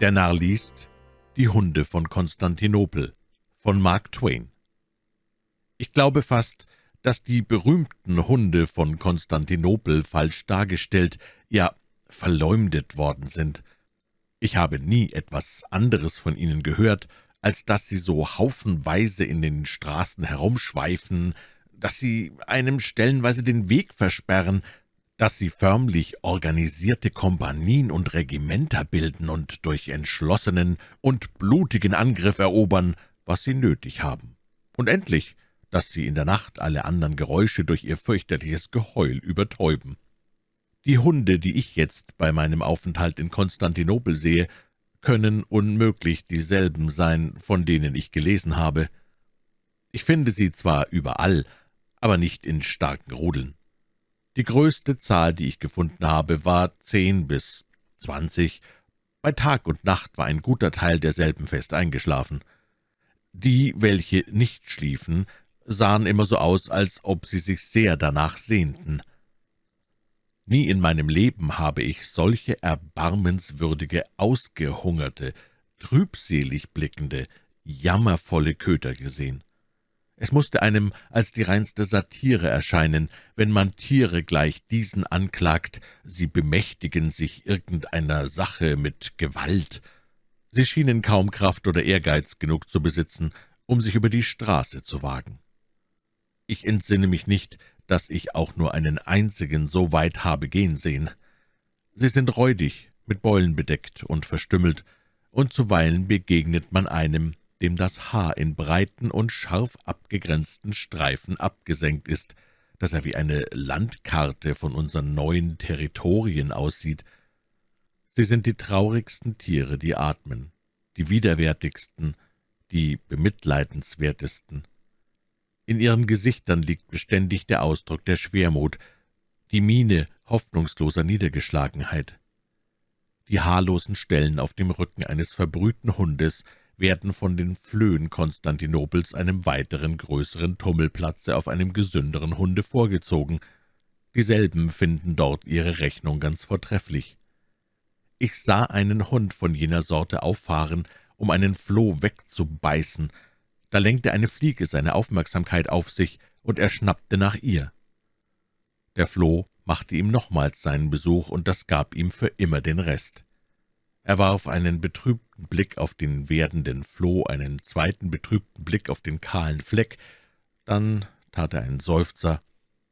Der Narr liest Die Hunde von Konstantinopel von Mark Twain Ich glaube fast, dass die berühmten Hunde von Konstantinopel falsch dargestellt, ja verleumdet worden sind. Ich habe nie etwas anderes von ihnen gehört, als dass sie so haufenweise in den Straßen herumschweifen, dass sie einem stellenweise den Weg versperren, dass sie förmlich organisierte Kompanien und Regimenter bilden und durch entschlossenen und blutigen Angriff erobern, was sie nötig haben. Und endlich, dass sie in der Nacht alle anderen Geräusche durch ihr fürchterliches Geheul übertäuben. Die Hunde, die ich jetzt bei meinem Aufenthalt in Konstantinopel sehe, können unmöglich dieselben sein, von denen ich gelesen habe. Ich finde sie zwar überall, aber nicht in starken Rudeln. Die größte Zahl, die ich gefunden habe, war zehn bis zwanzig. Bei Tag und Nacht war ein guter Teil derselben fest eingeschlafen. Die, welche nicht schliefen, sahen immer so aus, als ob sie sich sehr danach sehnten. Nie in meinem Leben habe ich solche erbarmenswürdige, ausgehungerte, trübselig blickende, jammervolle Köter gesehen. Es musste einem als die reinste Satire erscheinen, wenn man Tiere gleich diesen anklagt, sie bemächtigen sich irgendeiner Sache mit Gewalt. Sie schienen kaum Kraft oder Ehrgeiz genug zu besitzen, um sich über die Straße zu wagen. Ich entsinne mich nicht, dass ich auch nur einen einzigen so weit habe gehen sehen. Sie sind räudig, mit Beulen bedeckt und verstümmelt, und zuweilen begegnet man einem, dem das Haar in breiten und scharf abgegrenzten Streifen abgesenkt ist, dass er wie eine Landkarte von unseren neuen Territorien aussieht. Sie sind die traurigsten Tiere, die atmen, die widerwärtigsten, die bemitleidenswertesten. In ihren Gesichtern liegt beständig der Ausdruck der Schwermut, die Miene hoffnungsloser Niedergeschlagenheit. Die haarlosen Stellen auf dem Rücken eines verbrühten Hundes werden von den Flöhen Konstantinopels einem weiteren größeren Tummelplatze auf einem gesünderen Hunde vorgezogen. Dieselben finden dort ihre Rechnung ganz vortrefflich. Ich sah einen Hund von jener Sorte auffahren, um einen Floh wegzubeißen. Da lenkte eine Fliege seine Aufmerksamkeit auf sich, und er schnappte nach ihr. Der Floh machte ihm nochmals seinen Besuch, und das gab ihm für immer den Rest. Er warf einen betrübten Blick auf den werdenden Floh, einen zweiten betrübten Blick auf den kahlen Fleck, dann tat er einen Seufzer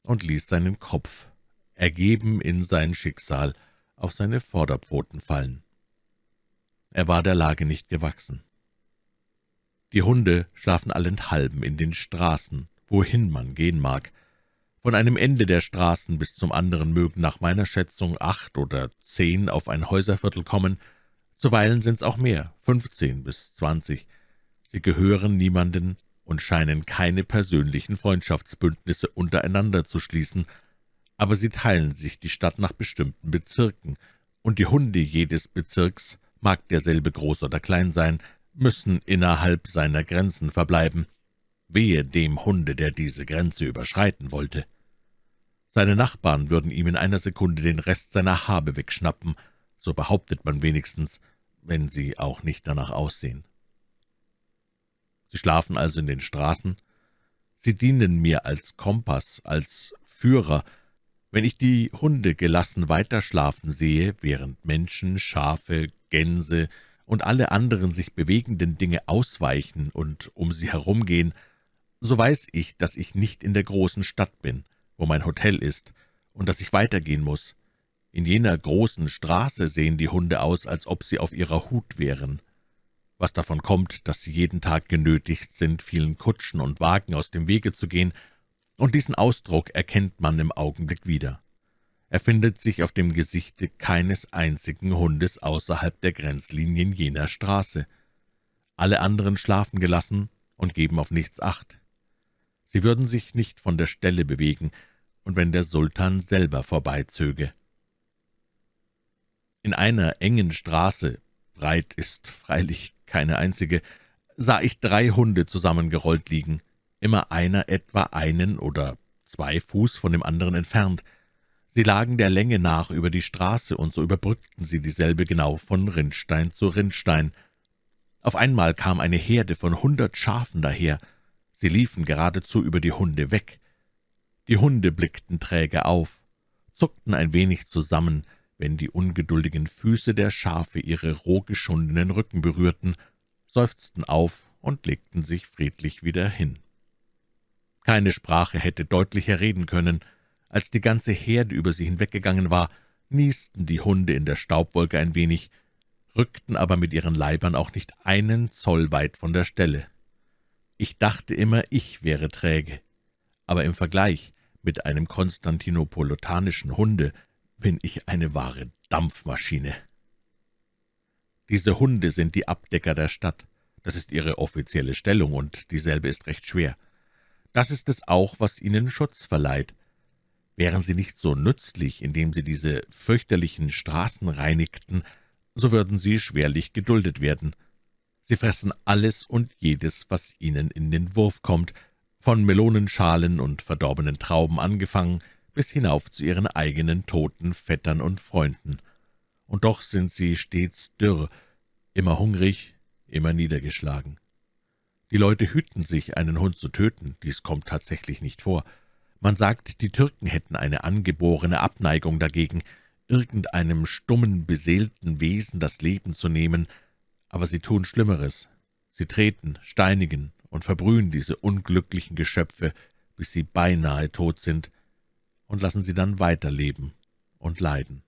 und ließ seinen Kopf, ergeben in sein Schicksal, auf seine Vorderpfoten fallen. Er war der Lage nicht gewachsen. Die Hunde schlafen allenthalben in den Straßen, wohin man gehen mag. Von einem Ende der Straßen bis zum anderen mögen nach meiner Schätzung acht oder zehn auf ein Häuserviertel kommen, Zuweilen sind's auch mehr, fünfzehn bis zwanzig. Sie gehören niemanden und scheinen keine persönlichen Freundschaftsbündnisse untereinander zu schließen, aber sie teilen sich die Stadt nach bestimmten Bezirken, und die Hunde jedes Bezirks, mag derselbe groß oder klein sein, müssen innerhalb seiner Grenzen verbleiben. Wehe dem Hunde, der diese Grenze überschreiten wollte. Seine Nachbarn würden ihm in einer Sekunde den Rest seiner Habe wegschnappen, so behauptet man wenigstens, wenn sie auch nicht danach aussehen. Sie schlafen also in den Straßen. Sie dienen mir als Kompass, als Führer. Wenn ich die Hunde gelassen weiterschlafen sehe, während Menschen, Schafe, Gänse und alle anderen sich bewegenden Dinge ausweichen und um sie herumgehen, so weiß ich, dass ich nicht in der großen Stadt bin, wo mein Hotel ist, und dass ich weitergehen muss, in jener großen Straße sehen die Hunde aus, als ob sie auf ihrer Hut wären. Was davon kommt, dass sie jeden Tag genötigt sind, vielen Kutschen und Wagen aus dem Wege zu gehen, und diesen Ausdruck erkennt man im Augenblick wieder. Er findet sich auf dem Gesichte keines einzigen Hundes außerhalb der Grenzlinien jener Straße. Alle anderen schlafen gelassen und geben auf nichts Acht. Sie würden sich nicht von der Stelle bewegen, und wenn der Sultan selber vorbeizöge. In einer engen Straße, breit ist freilich keine einzige, sah ich drei Hunde zusammengerollt liegen, immer einer etwa einen oder zwei Fuß von dem anderen entfernt. Sie lagen der Länge nach über die Straße, und so überbrückten sie dieselbe genau von Rinnstein zu Rinnstein. Auf einmal kam eine Herde von hundert Schafen daher. Sie liefen geradezu über die Hunde weg. Die Hunde blickten träge auf, zuckten ein wenig zusammen, wenn die ungeduldigen Füße der Schafe ihre roh geschundenen Rücken berührten, seufzten auf und legten sich friedlich wieder hin. Keine Sprache hätte deutlicher reden können. Als die ganze Herde über sie hinweggegangen war, niesten die Hunde in der Staubwolke ein wenig, rückten aber mit ihren Leibern auch nicht einen Zoll weit von der Stelle. Ich dachte immer, ich wäre träge, aber im Vergleich mit einem konstantinopolitanischen Hunde bin ich eine wahre Dampfmaschine. Diese Hunde sind die Abdecker der Stadt. Das ist ihre offizielle Stellung, und dieselbe ist recht schwer. Das ist es auch, was ihnen Schutz verleiht. Wären sie nicht so nützlich, indem sie diese fürchterlichen Straßen reinigten, so würden sie schwerlich geduldet werden. Sie fressen alles und jedes, was ihnen in den Wurf kommt, von Melonenschalen und verdorbenen Trauben angefangen, bis hinauf zu ihren eigenen toten Vettern und Freunden. Und doch sind sie stets dürr, immer hungrig, immer niedergeschlagen. Die Leute hüten sich, einen Hund zu töten, dies kommt tatsächlich nicht vor. Man sagt, die Türken hätten eine angeborene Abneigung dagegen, irgendeinem stummen, beseelten Wesen das Leben zu nehmen, aber sie tun Schlimmeres. Sie treten, steinigen und verbrühen diese unglücklichen Geschöpfe, bis sie beinahe tot sind, und lassen sie dann weiterleben und leiden.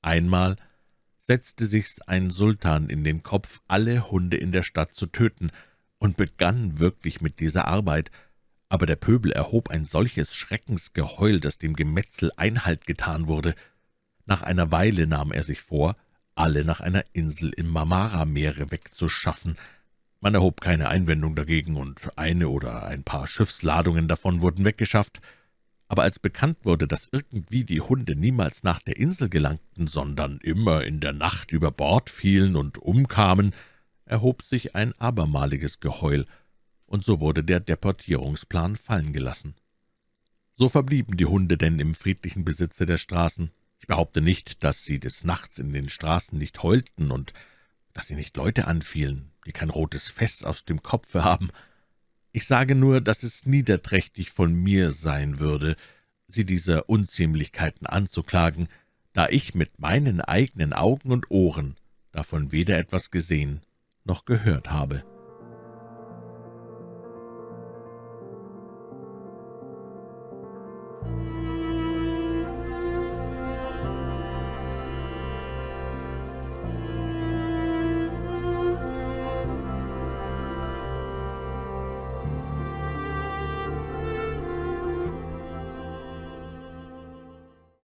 Einmal setzte sich's ein Sultan in den Kopf, alle Hunde in der Stadt zu töten, und begann wirklich mit dieser Arbeit, aber der Pöbel erhob ein solches Schreckensgeheul, dass dem Gemetzel Einhalt getan wurde. Nach einer Weile nahm er sich vor, alle nach einer Insel im Marmara-Meere wegzuschaffen. Man erhob keine Einwendung dagegen, und eine oder ein paar Schiffsladungen davon wurden weggeschafft. Aber als bekannt wurde, dass irgendwie die Hunde niemals nach der Insel gelangten, sondern immer in der Nacht über Bord fielen und umkamen, erhob sich ein abermaliges Geheul, und so wurde der Deportierungsplan fallen gelassen. So verblieben die Hunde denn im friedlichen Besitze der Straßen. Ich behaupte nicht, dass sie des Nachts in den Straßen nicht heulten und dass sie nicht Leute anfielen, die kein rotes Fest aus dem Kopfe haben. Ich sage nur, dass es niederträchtig von mir sein würde, sie dieser Unziemlichkeiten anzuklagen, da ich mit meinen eigenen Augen und Ohren davon weder etwas gesehen noch gehört habe.«